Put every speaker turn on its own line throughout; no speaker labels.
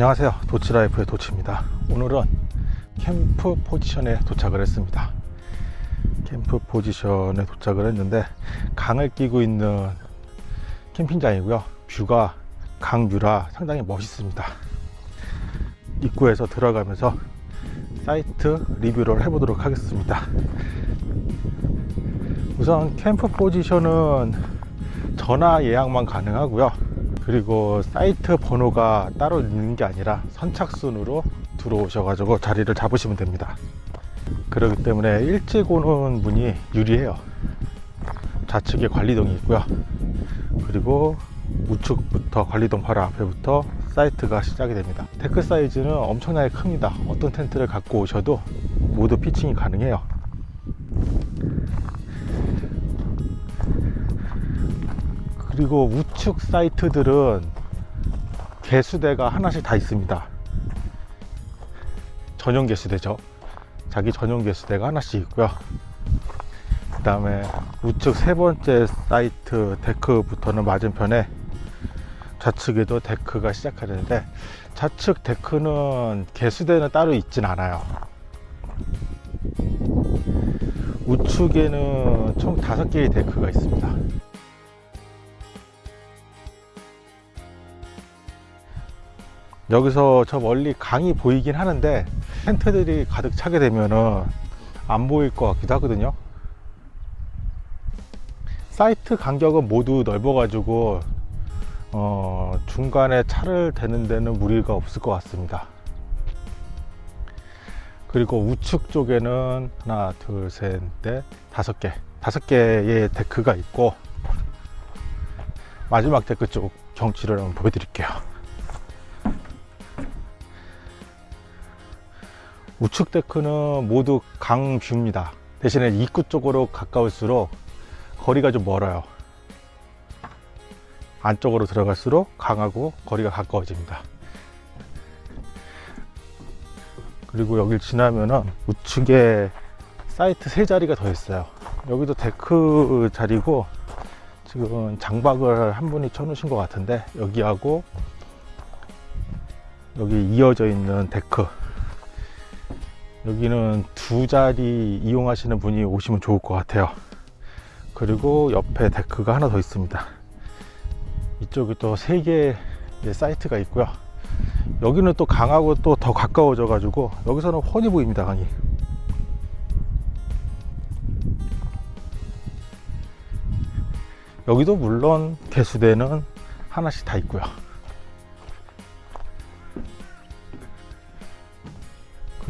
안녕하세요. 도치라이프의 도치입니다. 오늘은 캠프 포지션에 도착을 했습니다. 캠프 포지션에 도착을 했는데 강을 끼고 있는 캠핑장이고요. 뷰가 강뷰라 상당히 멋있습니다. 입구에서 들어가면서 사이트 리뷰를 해보도록 하겠습니다. 우선 캠프 포지션은 전화 예약만 가능하고요 그리고 사이트 번호가 따로 있는 게 아니라 선착순으로 들어오셔 가지고 자리를 잡으시면 됩니다. 그렇기 때문에 일찍 오는 분이 유리해요. 좌측에 관리동이 있고요. 그리고 우측부터 관리동 바로 앞에부터 사이트가 시작이 됩니다. 데크 사이즈는 엄청나게 큽니다. 어떤 텐트를 갖고 오셔도 모두 pitching이 가능해요 그리고 우측 사이트들은 개수대가 하나씩 다 있습니다. 전용 개수대죠. 자기 전용 개수대가 하나씩 있고요. 그 다음에 우측 세 번째 사이트 데크부터는 맞은편에 좌측에도 데크가 시작하는데 좌측 데크는 개수대는 따로 있진 않아요. 우측에는 총 다섯 개의 데크가 있습니다 여기서 저 멀리 강이 보이긴 하는데 텐트들이 가득 차게 되면은 안 보일 것 같기도 하거든요. 사이트 간격은 모두 넓어 가지고 어, 중간에 차를 대는 데는 무리가 없을 것 같습니다. 그리고 우측 쪽에는 하나 둘셋넷 다섯 개 다섯 개의 데크가 있고 마지막 데크 쪽 경치를 한번 보여드릴게요 우측 데크는 모두 강뷰입니다. 대신에 입구 쪽으로 가까울수록 거리가 좀 멀어요. 안쪽으로 들어갈수록 강하고 거리가 가까워집니다. 그리고 여길 지나면은 우측에 사이트 세 자리가 더 있어요. 여기도 데크 자리고 지금 장박을 한 분이 쳐놓으신 것 같은데 여기하고 여기 이어져 있는 데크 여기는 두 자리 이용하시는 분이 오시면 좋을 것 같아요. 그리고 옆에 데크가 하나 더 있습니다. 이쪽에 또 세 개의 사이트가 있고요. 여기는 또 강하고 또 더 가까워져 가지고 여기서는 훤히 보입니다 강이. 여기도 물론 개수대는 하나씩 다 있고요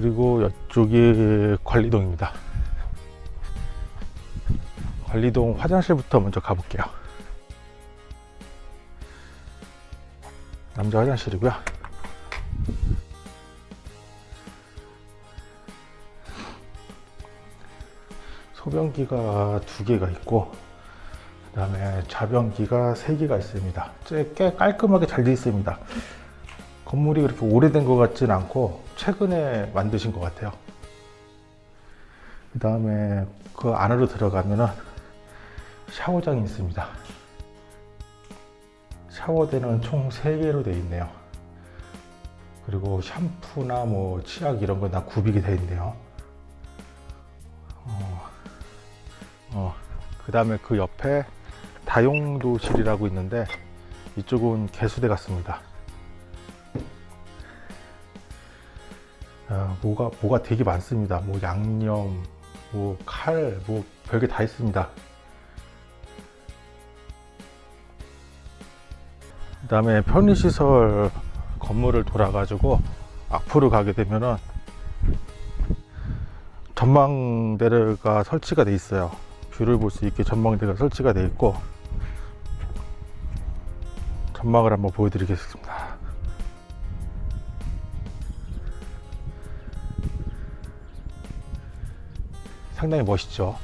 그리고 이쪽이 관리동입니다. 관리동 화장실부터 먼저 가볼게요. 남자 화장실이고요. 소변기가 두 개가 있고 그 다음에 자변기가 세 개가 있습니다. 꽤 깔끔하게 잘 되어 있습니다. 건물이 그렇게 오래된 것 같진 않고 최근에 만드신 것 같아요. 그 다음에 그 안으로 들어가면은 샤워장이 있습니다. 샤워대는 총 3개로 되어 있네요. 그리고 샴푸나 뭐 치약 이런 거 다 구비가 되어 있네요. 어, 어, 그 다음에 그 옆에 다용도실이라고 있는데 이쪽은 개수대 같습니다 아, 뭐가 뭐가 되게 많습니다. 뭐 양념 뭐 칼 뭐 별게 다 있습니다. 그 다음에 편의시설 건물을 돌아 가지고 앞으로 가게 되면은 전망대가 설치가 돼 있어요. 뷰를 볼 수 있게 전망대가 설치가 돼 있고 전망을 한번 보여드리겠습니다 상당히 멋있죠.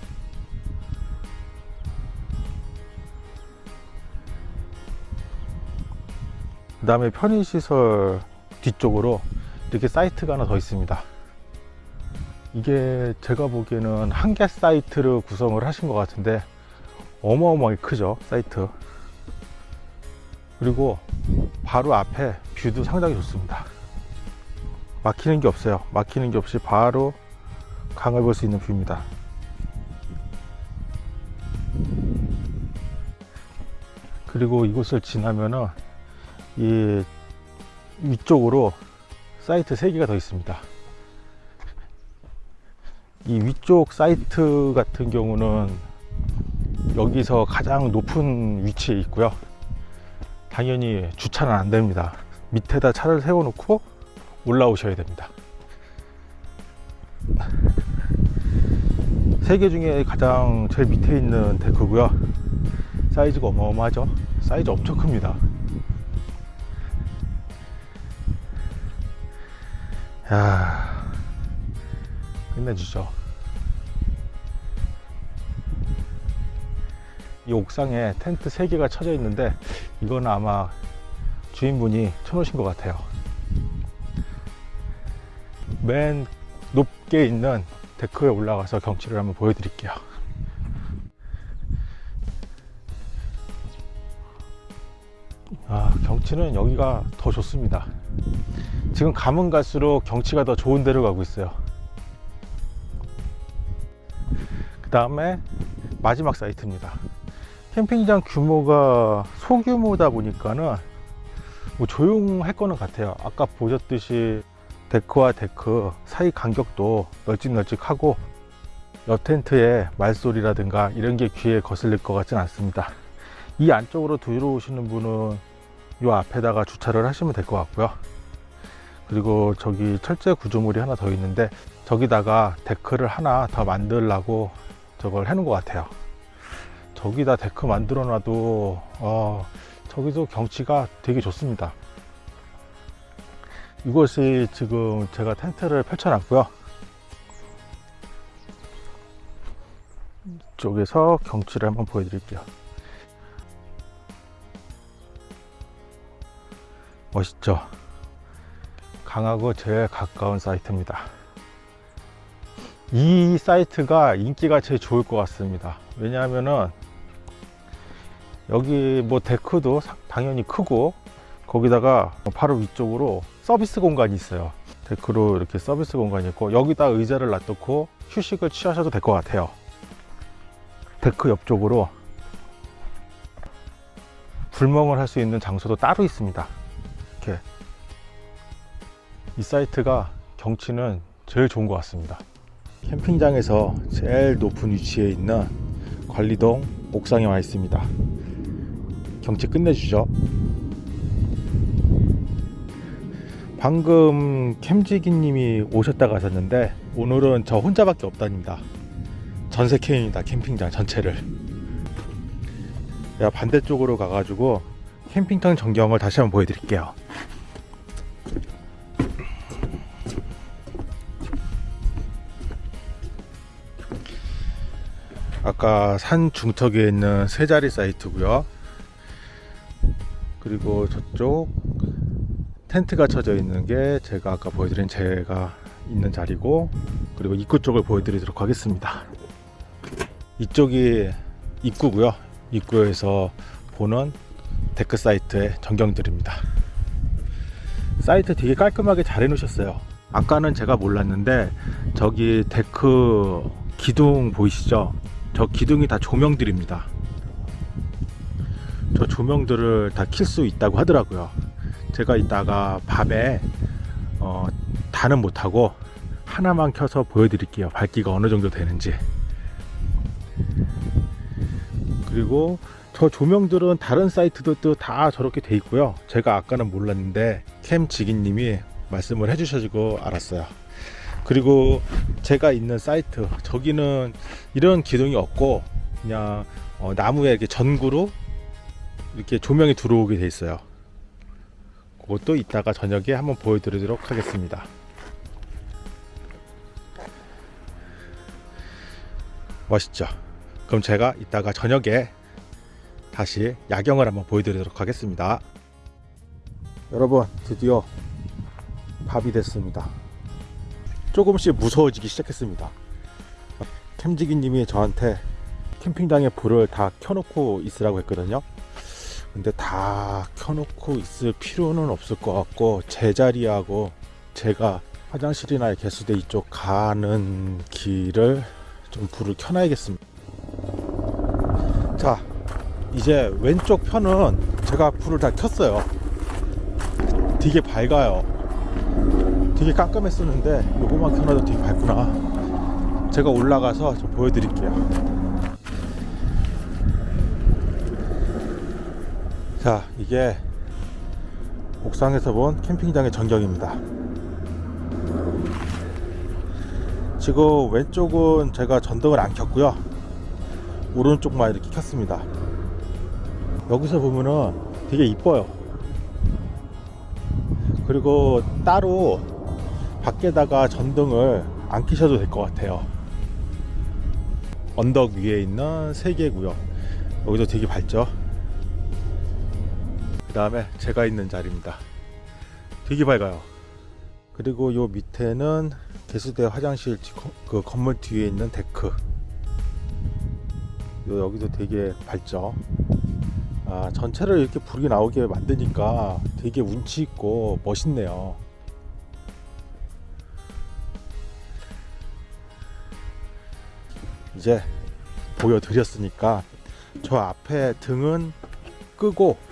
그 다음에 편의시설 뒤쪽으로 이렇게 사이트가 하나 더 있습니다. 이게 제가 보기에는 한 개 사이트를 구성을 하신 것 같은데 어마어마하게 크죠 사이트. 그리고 바로 앞에 뷰도 상당히 좋습니다. 막히는 게 없어요. 막히는 게 없이 바로 강을 볼 수 있는 뷰입니다. 그리고 이곳을 지나면은 이 위쪽으로 사이트 3개가 더 있습니다. 이 위쪽 사이트 같은 경우는 여기서 가장 높은 위치에 있고요. 당연히 주차는 안 됩니다. 밑에다 차를 세워 놓고 올라오셔야 됩니다 세개 중에 가장 제일 밑에 있는 데크고요. 사이즈가 어마어마하죠? 사이즈 엄청 큽니다. 야 끝내주죠. 이 옥상에 텐트 3개가 쳐져 있는데 이거는 아마 주인분이 쳐놓으신 것 같아요. 맨 높게 있는 데크에 올라가서 경치를 한번 보여드릴게요. 아 경치는 여기가 더 좋습니다. 지금 가면 갈수록 경치가 더 좋은 데로 가고 있어요. 그 다음에 마지막 사이트입니다. 캠핑장 규모가 소규모다 보니까는 뭐 조용할 거는 같아요. 아까 보셨듯이 데크와 데크 사이 간격도 널찍널찍하고 옆 텐트의 말소리라든가 이런 게 귀에 거슬릴 것 같진 않습니다. 이 안쪽으로 들어오시는 분은 이 앞에다가 주차를 하시면 될 것 같고요. 그리고 저기 철제 구조물이 하나 더 있는데 저기다가 데크를 하나 더 만들라고 저걸 해놓은 것 같아요. 저기다 데크 만들어 놔도 어, 저기도 경치가 되게 좋습니다 이곳이 지금 제가 텐트를 펼쳐 놨고요. 쪽에서 경치를 한번 보여드릴게요. 멋있죠? 강하고 제일 가까운 사이트입니다. 이 사이트가 인기가 제일 좋을 것 같습니다. 왜냐하면은 여기 뭐 데크도 당연히 크고 거기다가 바로 위쪽으로 서비스 공간이 있어요. 데크로 이렇게 서비스 공간이 있고 여기다 의자를 놔두고 휴식을 취하셔도 될 것 같아요. 데크 옆쪽으로 불멍을 할 수 있는 장소도 따로 있습니다. 이렇게. 이 사이트가 경치는 제일 좋은 것 같습니다. 캠핑장에서 제일 높은 위치에 있는 관리동 옥상에 와 있습니다. 경치 끝내주죠 방금 캠지기 님이 오셨다 가셨는데 오늘은 저 혼자밖에 없다닙니다. 전세 캠입니다 캠핑장 전체를. 내가 반대쪽으로 가가지고 캠핑장 전경을 다시 한번 보여드릴게요. 아까 산 중턱에 있는 세 자리 사이트고요. 그리고 저쪽 텐트가 쳐져 있는 게 제가 아까 보여드린 제가 있는 자리고 그리고 입구 쪽을 보여드리도록 하겠습니다. 이쪽이 입구고요. 입구에서 보는 데크 사이트의 전경들입니다. 사이트 되게 깔끔하게 잘 해놓으셨어요. 아까는 제가 몰랐는데 저기 데크 기둥 보이시죠? 저 기둥이 다 조명들입니다. 저 조명들을 다 킬 수 있다고 하더라고요 제가 이따가 밤에 어, 다는 못하고 하나만 켜서 보여드릴게요. 밝기가 어느 정도 되는지. 그리고 저 조명들은 다른 사이트들도 다 저렇게 돼 있고요. 제가 아까는 몰랐는데 캠지기님이 말씀을 해주셔가지고 알았어요. 그리고 제가 있는 사이트 저기는 이런 기둥이 없고 그냥 어, 나무에 이렇게 전구로 이렇게 조명이 들어오게 돼 있어요 그것도 이따가 저녁에 한번 보여드리도록 하겠습니다. 멋있죠? 그럼 제가 이따가 저녁에 다시 야경을 한번 보여드리도록 하겠습니다. 여러분 드디어 밥이 됐습니다. 조금씩 무서워지기 시작했습니다. 캠지기 님이 저한테 캠핑장에 불을 다 켜놓고 있으라고 했거든요 근데 다 켜놓고 있을 필요는 없을 것 같고 제자리하고 제가 화장실이나 개수대 이쪽 가는 길을 좀 불을 켜놔야겠습니다. 자, 이제 왼쪽 편은 제가 불을 다 켰어요. 되게 밝아요. 되게 깜깜했었는데 요거만 켜놔도 되게 밝구나. 제가 올라가서 좀 보여드릴게요. 자, 이게 옥상에서 본 캠핑장의 전경입니다. 지금 왼쪽은 제가 전등을 안 켰고요. 오른쪽만 이렇게 켰습니다. 여기서 보면은 되게 이뻐요. 그리고 따로 밖에다가 전등을 안 켜셔도 될 것 같아요. 언덕 위에 있는 세 개고요. 여기도 되게 밝죠. 그 다음에 제가 있는 자리입니다. 되게 밝아요. 그리고 요 밑에는 개수대 화장실 그 건물 뒤에 있는 데크. 요 여기도 되게 밝죠. 아 전체를 이렇게 불이 나오게 만드니까 되게 운치 있고 멋있네요. 이제 보여드렸으니까 저 앞에 등은 끄고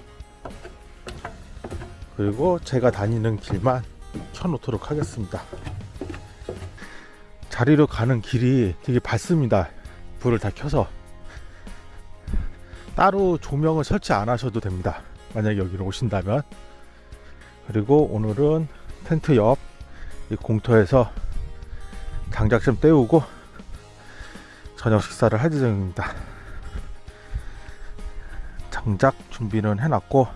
그리고 제가 다니는 길만 켜놓도록 하겠습니다. 자리로 가는 길이 되게 밝습니다. 불을 다 켜서 따로 조명을 설치 안 하셔도 됩니다. 만약에 여기로 오신다면 그리고 오늘은 텐트 옆이 공터에서 장작 좀 때우고 저녁 식사를 할 예정입니다. 장작 준비는 해놨고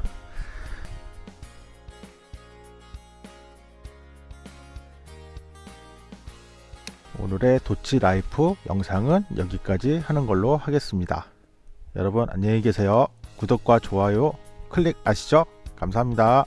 오늘의 도치 라이프 영상은 여기까지 하는 걸로 하겠습니다. 여러분 안녕히 계세요. 구독과 좋아요 클릭 아시죠? 감사합니다.